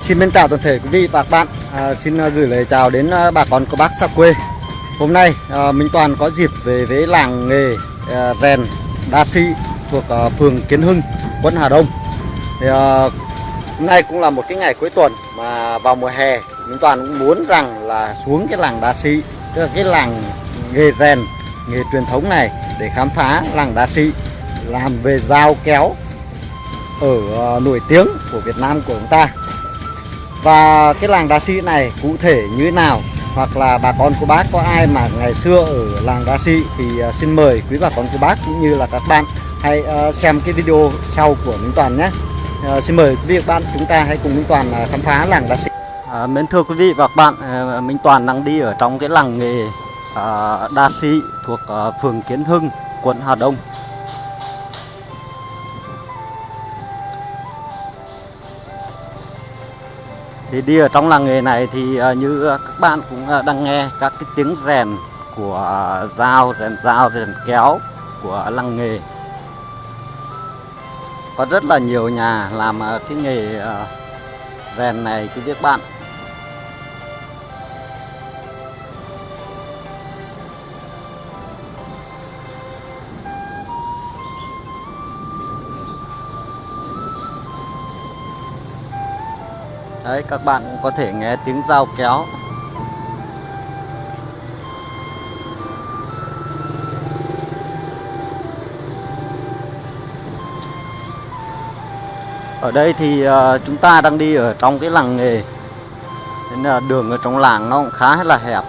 Xin mến chào toàn thể quý vị và các bạn. À, Xin à, gửi lời chào đến à, bà con cô bác xa quê. Hôm nay à, Minh Toàn có dịp về với làng nghề à, rèn đa Si thuộc à, phường Kiến Hưng, quận Hà Đông. Thì, à, Hôm nay cũng là một cái ngày cuối tuần mà vào mùa hè Minh Toàn cũng muốn rằng là xuống cái làng đa Si Tức là cái làng nghề rèn, nghề truyền thống này để khám phá làng đa Si làm về dao kéo ở ờ, nổi tiếng của Việt Nam của chúng ta. Và cái làng đá sĩ này cụ thể như thế nào? Hoặc là bà con cô bác có ai mà ngày xưa ở làng đá sĩ thì ờ, xin mời quý bà con cô bác cũng như là các bạn hãy ờ, xem cái video sau của Minh Toàn nhé. Xin mời quý vị và các bạn chúng ta hãy cùng Minh Toàn khám phá làng đá sĩ. À, mến thưa quý vị và các bạn Minh Toàn đang đi ở trong cái làng nghề uh, đa sĩ thuộc phường Kiến Hưng quận Hà Đông. Thì đi ở trong làng nghề này thì uh, như ờ, các bạn cũng uh, đang nghe các cái tiếng rèn của dao rèn dao rèn kéo của làng nghề. Có rất là nhiều nhà làm uh, cái nghề uh, rèn này quý các bạn Đấy các bạn cũng có thể nghe tiếng dao kéo. Ở đây thì uh, chúng ta đang đi ở trong cái làng nghề. Nên là đường ở trong làng nó cũng khá là hẹp.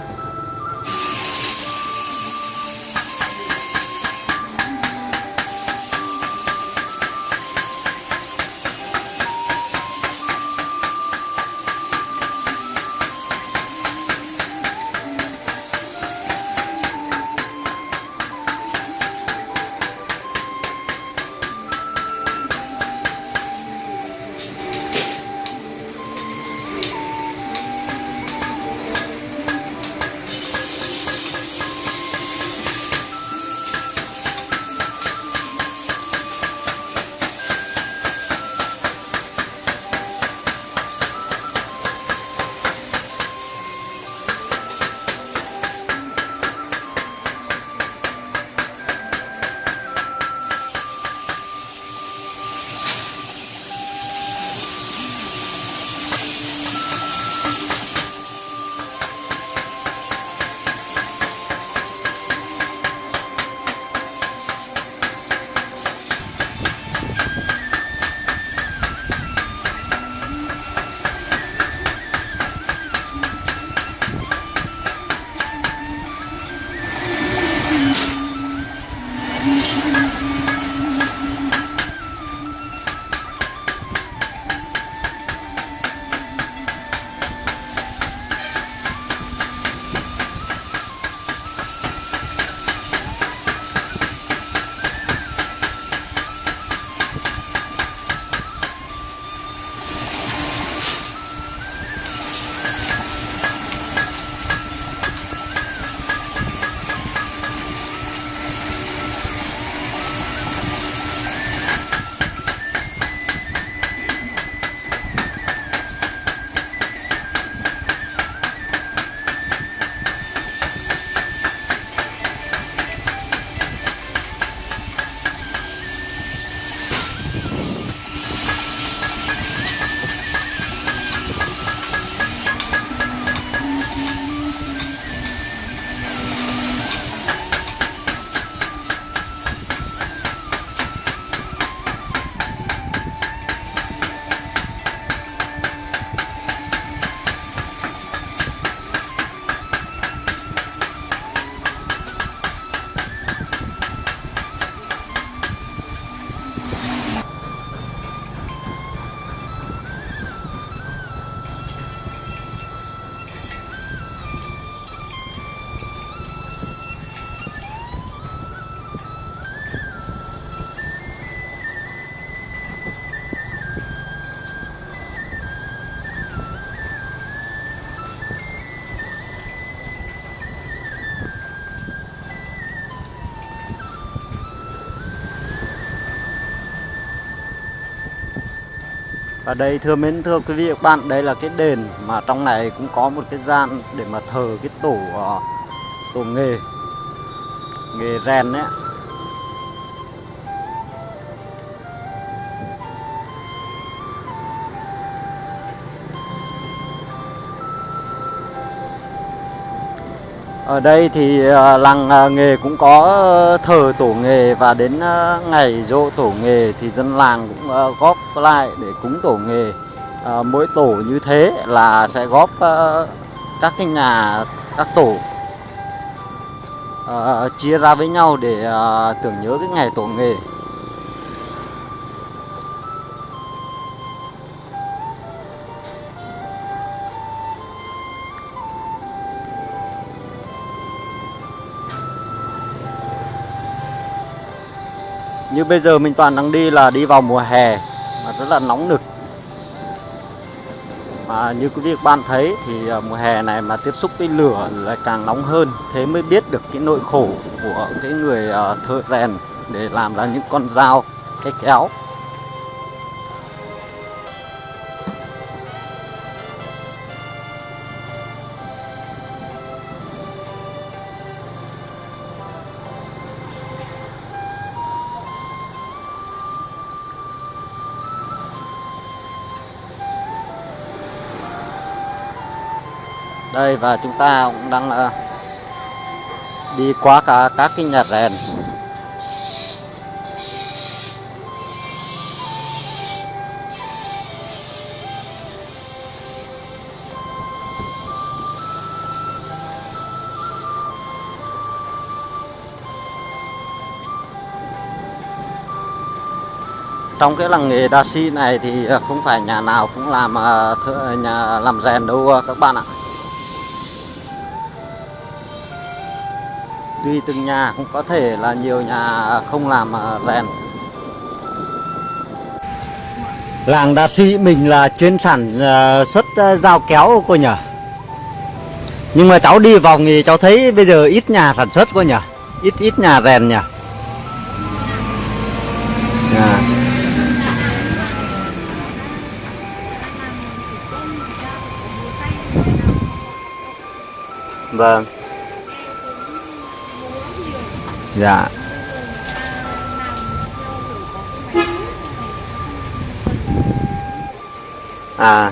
Và đây thưa mến thưa quý vị và các bạn, đây là cái đền mà trong này cũng có một cái gian để mà thờ cái tổ ờ, tổ nghề nghề rèn đấy. Ở đây thì à, làng à, nghề cũng có ờ, thờ tổ nghề và đến à, ngày dỗ tổ nghề thì dân làng cũng góp lại để cúng tổ nghề. Mỗi tổ như thế là sẽ góp các cái nhà, các tổ chia ra với nhau để tưởng nhớ cái ngày tổ nghề. Như bây giờ mình toàn đang đi là đi vào mùa hè mà rất là nóng nực. Mà như quý vị các bạn thấy thì à, mùa hè này mà tiếp xúc với lửa lại càng nóng hơn, thế mới biết được cái nỗi khổ của cái người à, thợ rèn để làm ra những con dao, cái kéo. Đây và chúng ta cũng đang uh, đi qua cả các cái nhà rèn. Trong cái làng nghề đa si này thì ờ, không phải nhà nào cũng làm ờ, nhà làm rèn đâu các bạn ạ. Tùy từng nhà cũng có thể là nhiều nhà không làm à, rèn. Làng đa sĩ mình là chuyên sản à, xuất à, dao kéo cô nhỉ? Nhưng mà cháu đi vòng thì cháu thấy bây giờ ít nhà sản xuất cô nhỉ? Ít ít nhà rèn nhỉ? À. Dạ. Vâng. Dạ. À.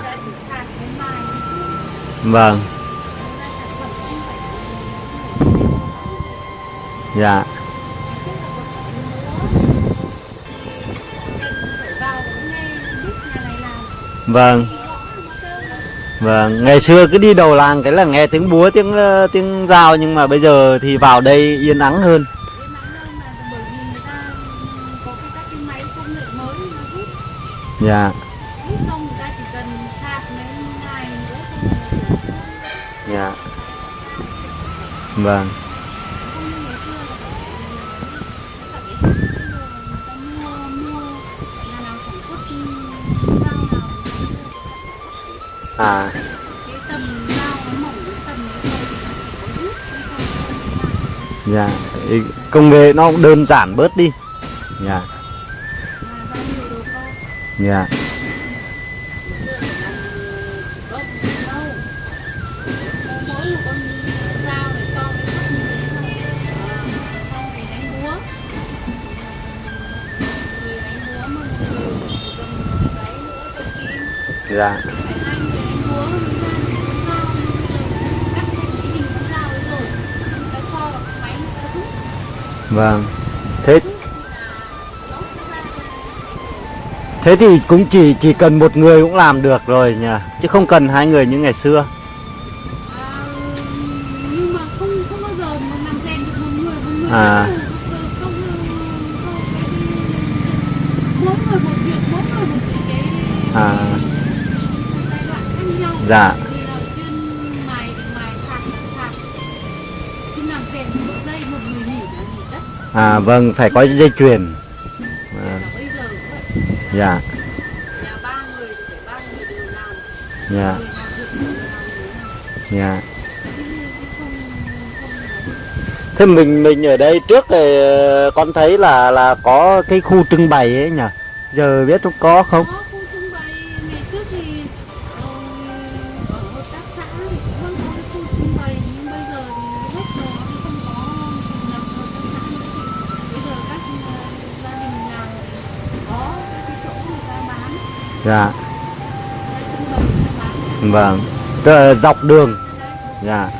Vâng. Dạ. Vâng. Vâng, ngày xưa cứ đi đầu làng cái là nghe tiếng búa, tiếng ờ, tiếng dao nhưng mà bây giờ thì vào đây yên ắng hơn. Dạ, dạ. Vâng. À, dạ. Công nghệ nó cũng đơn giản bớt đi. Dạ, dạ. Dạ. Vâng. Thế Thế thì cũng chỉ chỉ cần một người cũng làm được rồi nhỉ, chứ không cần hai người như ngày xưa. người À. cái cái À, dạ. À vâng, phải có dây chuyền dạ dạ, dạ. Thế mình mình ở đây trước thì ờ, con thấy là là có cái khu trưng bày ấy nhỉ? Giờ biết không có không? Dạ. Vâng. Dọc đường. Dạ.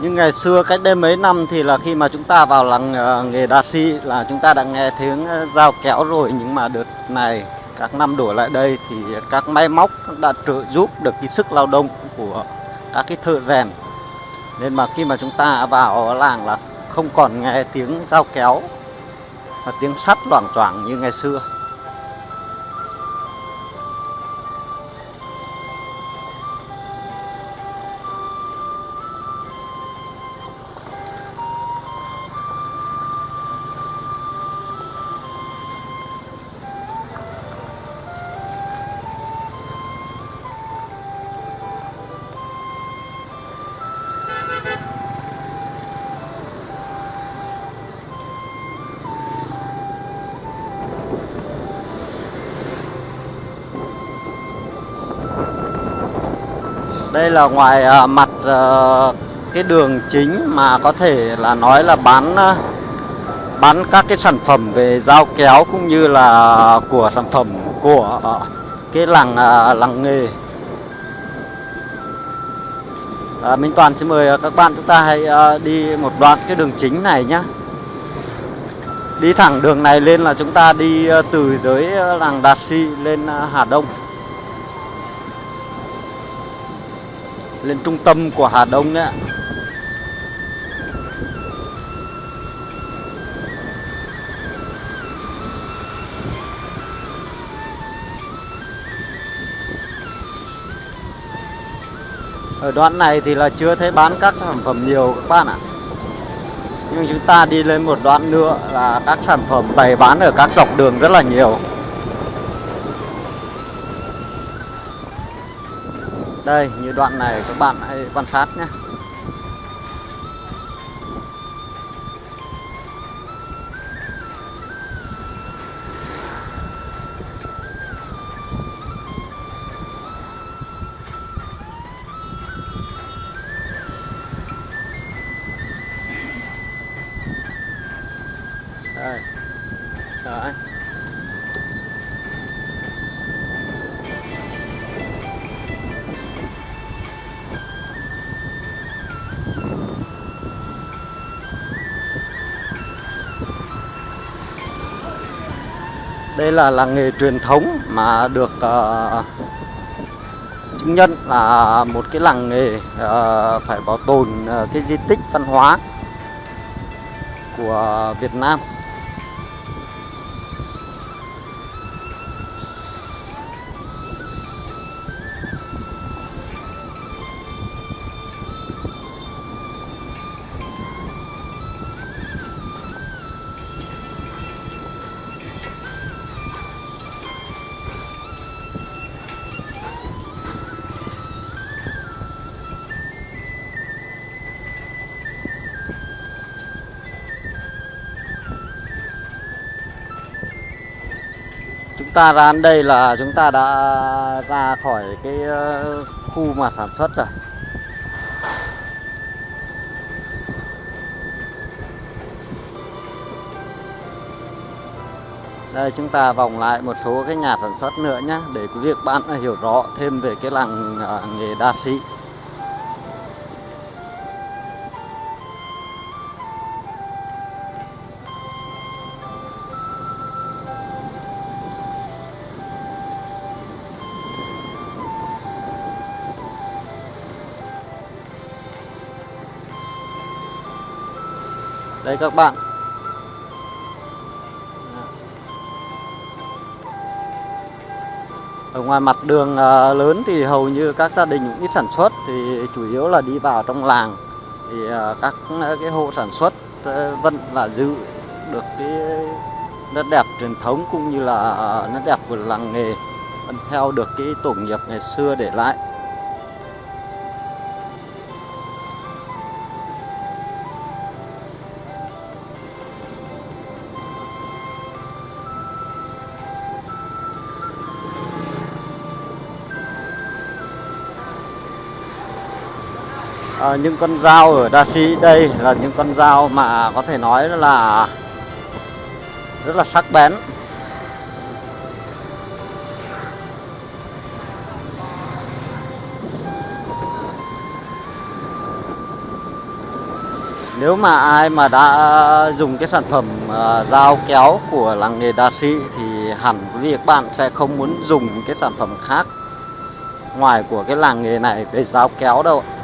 Nhưng ngày xưa cách đây mấy năm thì là khi mà chúng ta vào làng ờ, nghề đa xi là chúng ta đã nghe tiếng ờ, dao kéo rồi. Nhưng mà đợt này, các năm đổ lại đây thì các máy móc đã trợ giúp được cái sức lao động của các cái thợ rèn. Nên mà khi mà chúng ta vào làng là không còn nghe tiếng dao kéo và tiếng sắt loảng choảng như ngày xưa. Đây là ngoài à, mặt ờ, cái đường chính mà có thể là nói là bán à, bán các cái sản phẩm về dao kéo cũng như là của sản phẩm của ờ, cái làng à, làng nghề. À, Minh Toàn xin mời các bạn chúng ta hãy à, đi một đoạn cái đường chính này nhé. Đi thẳng đường này lên là chúng ta đi từ dưới làng Đạt Si lên Hà Đông. Lên trung tâm của Hà Đông đấy ạ. Ở đoạn này thì là chưa thấy bán các sản phẩm nhiều các bạn ạ. Nhưng chúng ta đi lên một đoạn nữa là các sản phẩm bày bán ở các dọc đường rất là nhiều. Đây, như đoạn này các bạn hãy quan sát nhé. Đây là làng nghề truyền thống mà được uh, chứng nhận là một cái làng nghề uh, phải bảo tồn uh, cái di tích văn hóa của Việt Nam. Ta ra đến đây là chúng ta đã ra khỏi cái ờ, khu mà sản xuất rồi. Đây, chúng ta vòng lại một số cái nhà sản xuất nữa nhé để quý vị bạn hiểu rõ thêm về cái làng ờ, nghề đa sĩ. Đây các bạn. Ở ngoài mặt đường à, lớn thì hầu như các gia đình cũng ít sản xuất, thì chủ yếu là đi vào trong làng. Thì à, các à, cái hộ sản xuất vẫn là giữ được cái nét đẹp truyền thống cũng như là nét đẹp của làng nghề, vẫn theo được cái tổ nghiệp ngày xưa để lại. À, những con dao ở Đa Sĩ đây là những con dao mà có thể nói là rất là sắc bén Nếu mà ai mà đã dùng cái sản phẩm uh, dao kéo của làng nghề Đa Sĩ thì hẳn quý vị các bạn sẽ không muốn dùng cái sản phẩm khác ngoài của cái làng nghề này để dao kéo đâu ạ.